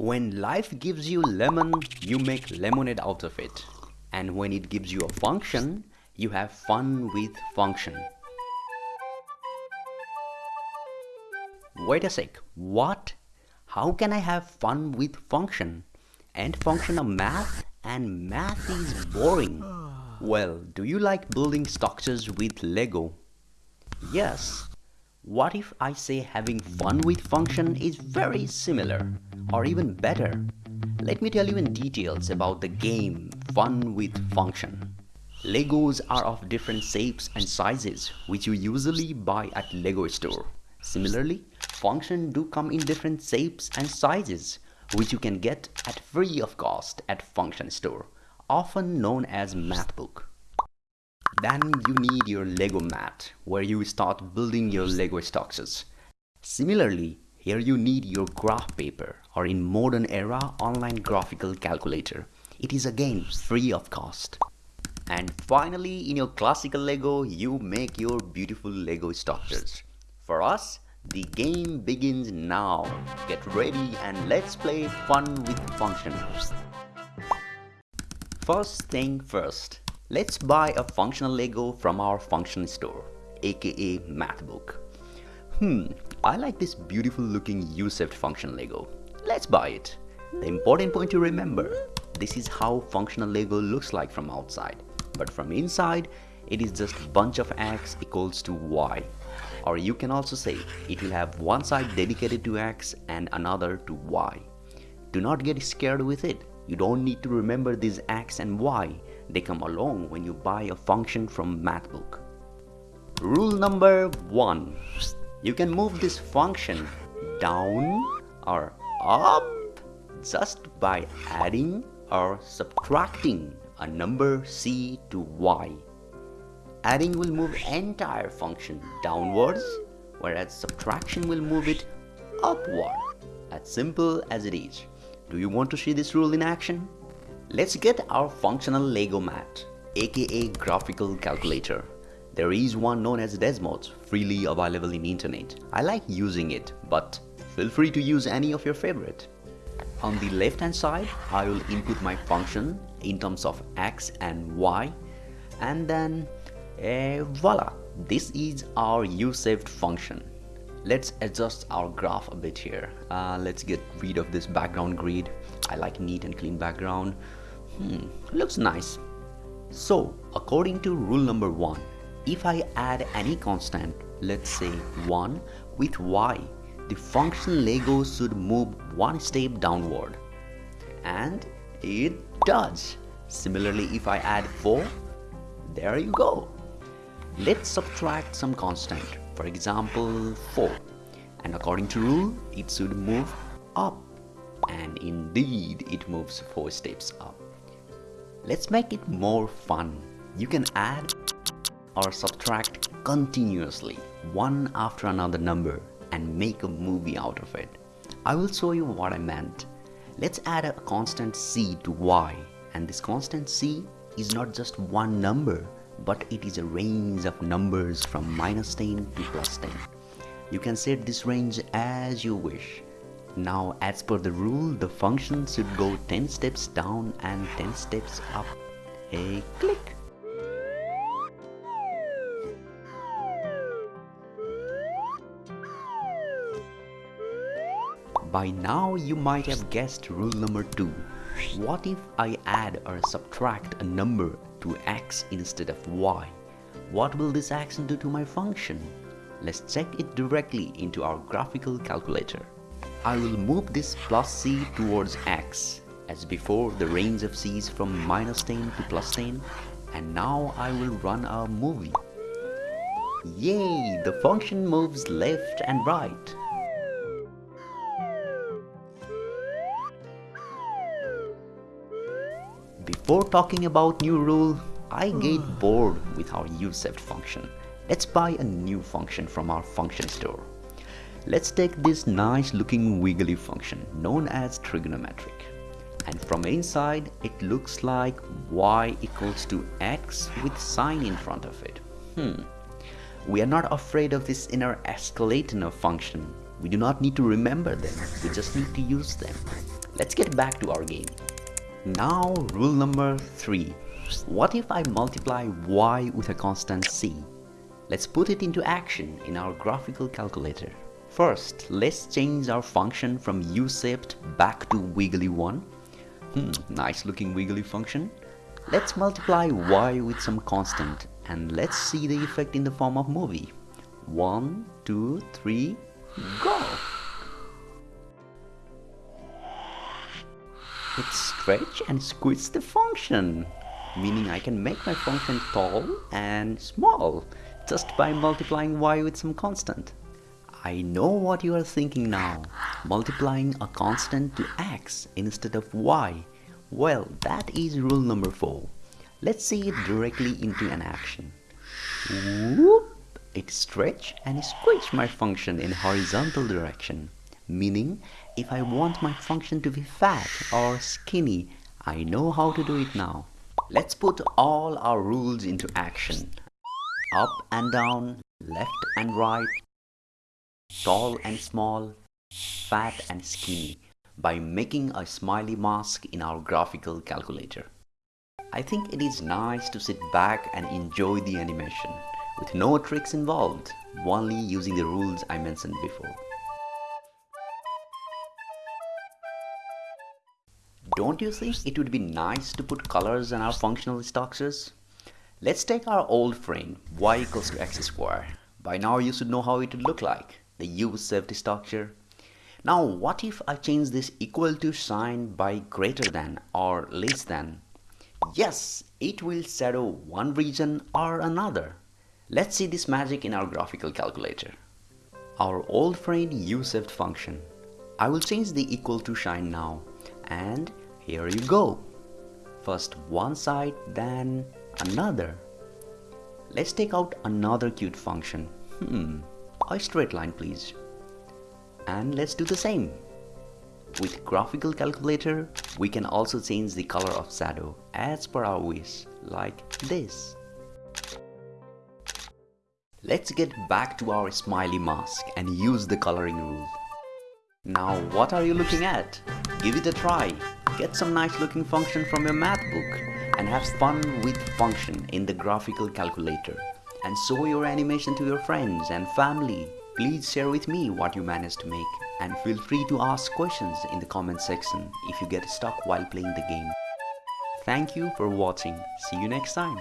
When life gives you lemon, you make lemonade out of it. And when it gives you a function, you have fun with function. Wait a sec, what? How can I have fun with function? And function of math and math is boring. Well, do you like building structures with Lego? Yes. What if I say having fun with function is very similar? or even better, let me tell you in details about the game Fun with Function. Legos are of different shapes and sizes which you usually buy at Lego store. Similarly, function do come in different shapes and sizes which you can get at free of cost at function store, often known as math book. Then you need your Lego mat where you start building your Lego structures. Similarly, here you need your graph paper or in modern era online graphical calculator. It is again free of cost. And finally in your classical Lego you make your beautiful Lego structures. For us the game begins now. Get ready and let's play fun with functions. First thing first, let's buy a functional Lego from our function store aka Mathbook. Hmm, I like this beautiful looking U-shaped function Lego. Let's buy it. The important point to remember, this is how functional Lego looks like from outside. But from inside, it is just a bunch of x equals to y. Or you can also say it will have one side dedicated to x and another to y. Do not get scared with it. You don't need to remember these x and y. They come along when you buy a function from Mathbook. Rule number one you can move this function down or up just by adding or subtracting a number c to y. Adding will move entire function downwards whereas subtraction will move it upward. As simple as it is. Do you want to see this rule in action? Let's get our functional Lego mat aka graphical calculator. There is one known as Desmos, freely available in internet. I like using it, but feel free to use any of your favorite. On the left hand side, I will input my function in terms of x and y and then uh, voila, this is our U-shaped function. Let's adjust our graph a bit here. Uh, let's get rid of this background grid. I like neat and clean background. Hmm, looks nice. So, according to rule number one, if I add any constant, let's say 1 with y, the function Lego should move one step downward. And it does. Similarly, if I add 4, there you go. Let's subtract some constant, for example 4. And according to rule, it should move up. And indeed, it moves 4 steps up. Let's make it more fun. You can add or subtract continuously one after another number and make a movie out of it. I will show you what I meant. Let's add a constant c to y and this constant c is not just one number but it is a range of numbers from minus 10 to plus 10. You can set this range as you wish. Now as per the rule the function should go 10 steps down and 10 steps up. A click. By now you might have guessed rule number 2. What if I add or subtract a number to x instead of y? What will this action do to my function? Let's check it directly into our graphical calculator. I will move this plus c towards x. As before, the range of c is from minus 10 to plus 10 and now I will run a movie. Yay! The function moves left and right. Before talking about new rule, I get bored with our U-shaped function. Let's buy a new function from our function store. Let's take this nice looking wiggly function known as trigonometric. And from inside, it looks like y equals to x with sine in front of it. Hmm. We are not afraid of this inner escalator function. We do not need to remember them. We just need to use them. Let's get back to our game. Now rule number 3. What if I multiply y with a constant c? Let's put it into action in our graphical calculator. First, let's change our function from u-shaped back to wiggly one. Hmm, nice looking wiggly function. Let's multiply y with some constant and let's see the effect in the form of movie. One, two, three, go! It stretch and squeeze the function, meaning I can make my function tall and small just by multiplying y with some constant. I know what you are thinking now, multiplying a constant to x instead of y. Well, that is rule number 4. Let's see it directly into an action. Whoop! It stretch and squish my function in horizontal direction, meaning if I want my function to be fat or skinny, I know how to do it now. Let's put all our rules into action. Up and down, left and right, tall and small, fat and skinny by making a smiley mask in our graphical calculator. I think it is nice to sit back and enjoy the animation with no tricks involved, only using the rules I mentioned before. Don't you think it would be nice to put colors on our functional structures? Let's take our old frame y equals to x square. By now you should know how it would look like the U-shaped structure. Now what if I change this equal to sign by greater than or less than? Yes, it will shadow one region or another. Let's see this magic in our graphical calculator. Our old friend U-shaped function. I will change the equal to sign now and here you go. First one side then another. Let's take out another cute function. Hmm, a straight line please. And let's do the same. With graphical calculator, we can also change the color of shadow as per our wish, like this. Let's get back to our smiley mask and use the coloring rule. Now what are you looking at? Give it a try. Get some nice looking function from your math book and have fun with function in the graphical calculator and show your animation to your friends and family. Please share with me what you managed to make and feel free to ask questions in the comment section if you get stuck while playing the game. Thank you for watching. See you next time.